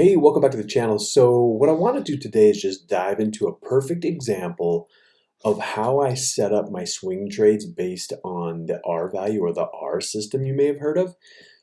Hey, welcome back to the channel. So what I want to do today is just dive into a perfect example of how I set up my swing trades based on the R value or the R system you may have heard of.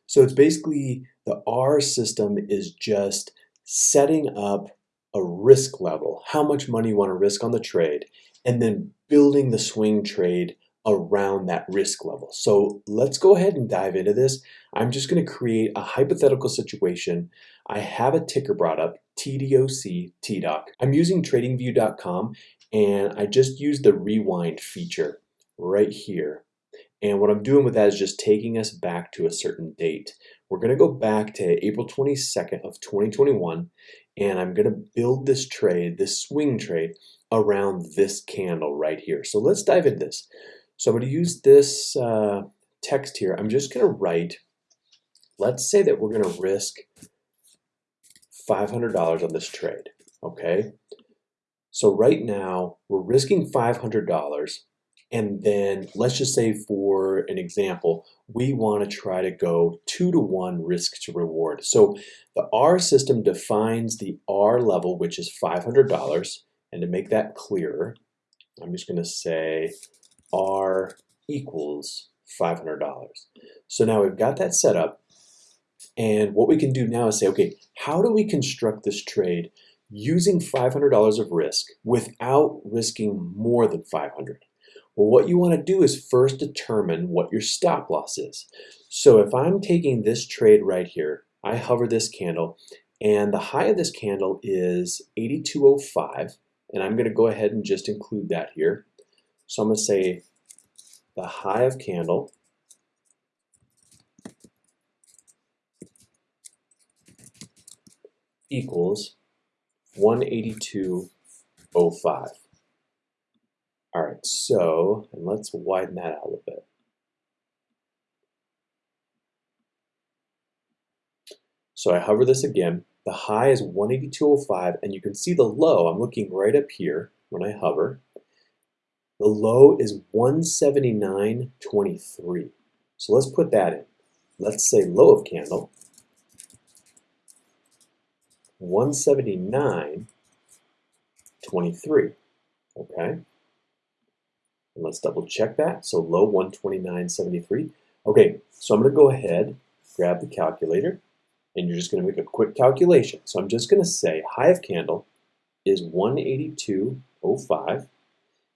So it's basically the R system is just setting up a risk level, how much money you want to risk on the trade, and then building the swing trade around that risk level. So let's go ahead and dive into this. I'm just going to create a hypothetical situation I have a ticker brought up, TDOC, TDOC. I'm using tradingview.com and I just used the rewind feature right here. And what I'm doing with that is just taking us back to a certain date. We're gonna go back to April 22nd of 2021 and I'm gonna build this trade, this swing trade, around this candle right here. So let's dive into this. So I'm gonna use this uh, text here. I'm just gonna write, let's say that we're gonna risk $500 on this trade, okay? So right now, we're risking $500, and then let's just say for an example, we want to try to go two to one risk to reward. So the R system defines the R level, which is $500, and to make that clearer, I'm just going to say equals $500. So now we've got that set up. And what we can do now is say, okay, how do we construct this trade using $500 of risk without risking more than 500? Well, what you want to do is first determine what your stop loss is. So if I'm taking this trade right here, I hover this candle, and the high of this candle is 8205, and I'm going to go ahead and just include that here. So I'm going to say the high of candle equals 182.05. All right, so, and let's widen that out a little bit. So I hover this again. The high is 182.05, and you can see the low. I'm looking right up here when I hover. The low is 179.23. So let's put that in. Let's say low of candle 179.23. Okay. And let's double check that. So low 129.73. Okay, so I'm going to go ahead, grab the calculator, and you're just going to make a quick calculation. So I'm just going to say high of candle is 182.05,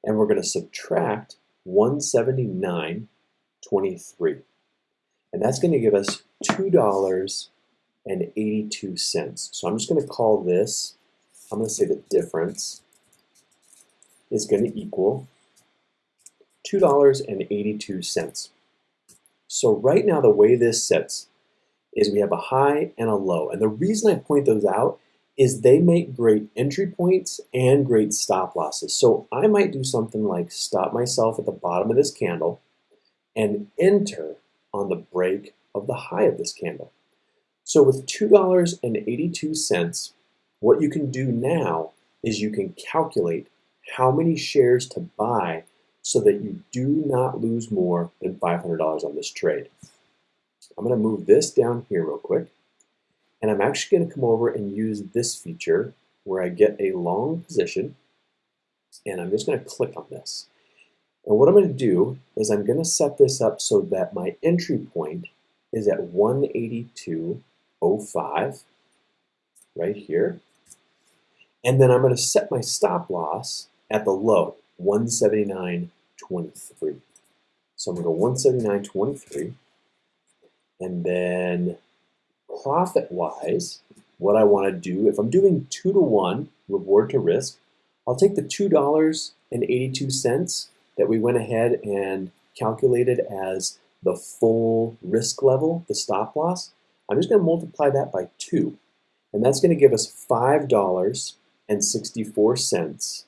and we're going to subtract 179.23. And that's going to give us $2 and 82 cents. So I'm just going to call this, I'm going to say the difference is going to equal $2.82. So right now the way this sits is we have a high and a low. And the reason I point those out is they make great entry points and great stop losses. So I might do something like stop myself at the bottom of this candle and enter on the break of the high of this candle. So with $2.82, what you can do now is you can calculate how many shares to buy so that you do not lose more than $500 on this trade. I'm going to move this down here real quick. And I'm actually going to come over and use this feature where I get a long position. And I'm just going to click on this. And what I'm going to do is I'm going to set this up so that my entry point is at 182.05 right here. And then I'm going to set my stop loss at the low, 179.23. So I'm going to go 179.23. And then profit-wise, what I want to do, if I'm doing 2 to 1 reward to risk, I'll take the $2.82 that we went ahead and calculated as the full risk level, the stop loss, I'm just going to multiply that by 2. And that's going to give us $5.64.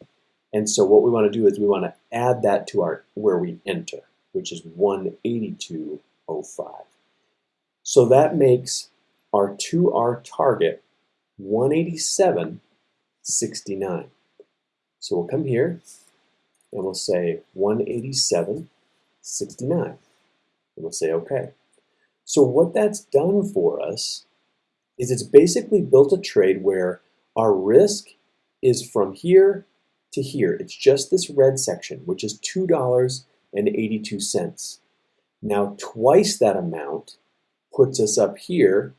And so what we want to do is we want to add that to our where we enter, which is 182.05. So that makes our 2R target 187.69. So we'll come here and we'll say 187.69. And we'll say OK. So what that's done for us is it's basically built a trade where our risk is from here to here. It's just this red section, which is $2.82. Now, twice that amount puts us up here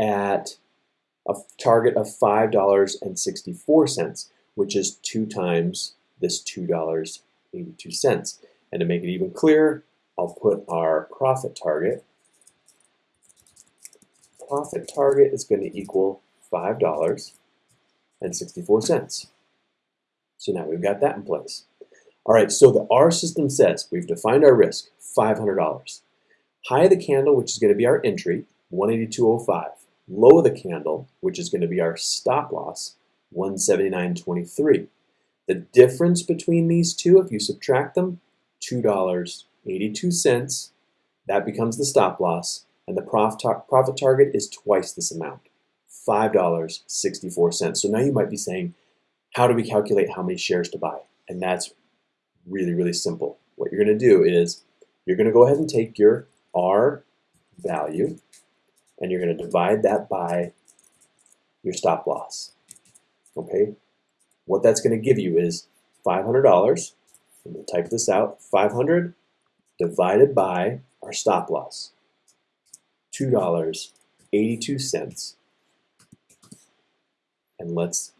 at a target of $5.64, which is two times this $2.82. And to make it even clearer, I'll put our profit target. Profit target is going to equal $5.64. So now we've got that in place. All right, so the R system says we've defined our risk, $500. High of the candle, which is going to be our entry, 182.05. Low of the candle, which is going to be our stop loss, 179.23. The difference between these two, if you subtract them, $2.82. That becomes the stop loss, and the profit, tar profit target is twice this amount, $5.64. So now you might be saying, how do we calculate how many shares to buy? And that's really, really simple. What you're going to do is you're going to go ahead and take your R value, and you're going to divide that by your stop loss. Okay? What that's going to give you is $500 and we'll type this out, 500 divided by our stop loss, $2.82. And let's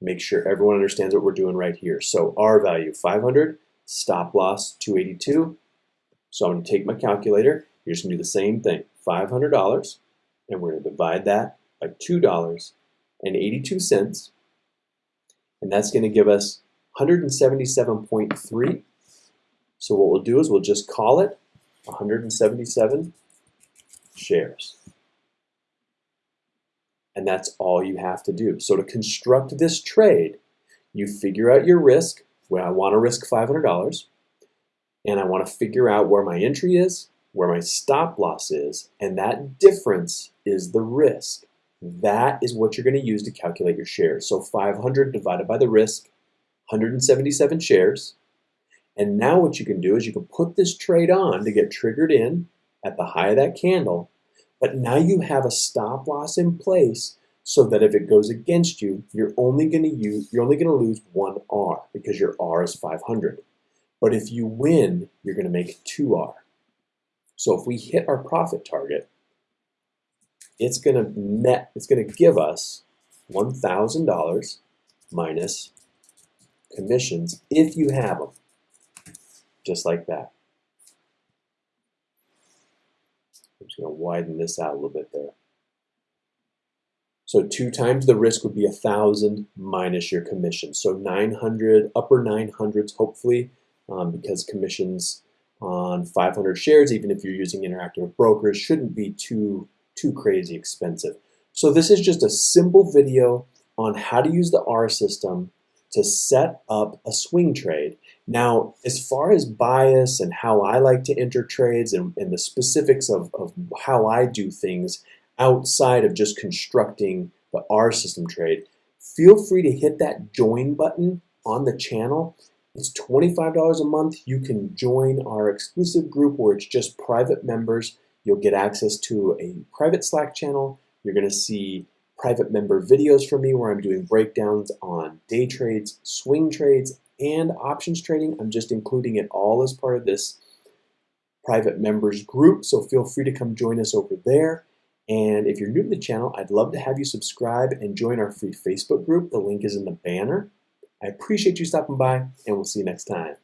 make sure everyone understands what we're doing right here. So R value 500, stop loss 282. So I'm going to take my calculator. You're just going to do the same thing, $500, and we're going to divide that by $2.82. And that's going to give us 177.3. So what we'll do is we'll just call it 177 shares. And that's all you have to do. So to construct this trade, you figure out your risk. Well, I want to risk $500. And I want to figure out where my entry is, where my stop loss is, and that difference is the risk. That is what you're going to use to calculate your shares. So 500 divided by the risk 177 shares. And now what you can do is you can put this trade on to get triggered in at the high of that candle. But now you have a stop loss in place so that if it goes against you, you're only going to use you're only going to lose one R because your R is 500. But if you win, you're going to make 2R. So if we hit our profit target, it's going to net, it's going to give us $1,000 minus commissions if you have them. Just like that. I'm just going to widen this out a little bit there. So two times the risk would be a thousand minus your commission. So 900, upper 900s hopefully, um, because commissions on 500 shares, even if you're using interactive brokers, shouldn't be too, too crazy expensive. So this is just a simple video on how to use the R system to set up a swing trade. Now, as far as bias and how I like to enter trades and, and the specifics of, of how I do things outside of just constructing the R system trade, feel free to hit that join button on the channel. It's $25 a month. You can join our exclusive group where it's just private members. You'll get access to a private Slack channel. You're going to see private member videos from me where I'm doing breakdowns on day trades, swing trades, and options trading. I'm just including it all as part of this private members group, so feel free to come join us over there. And if you're new to the channel, I'd love to have you subscribe and join our free Facebook group. The link is in the banner. I appreciate you stopping by, and we'll see you next time.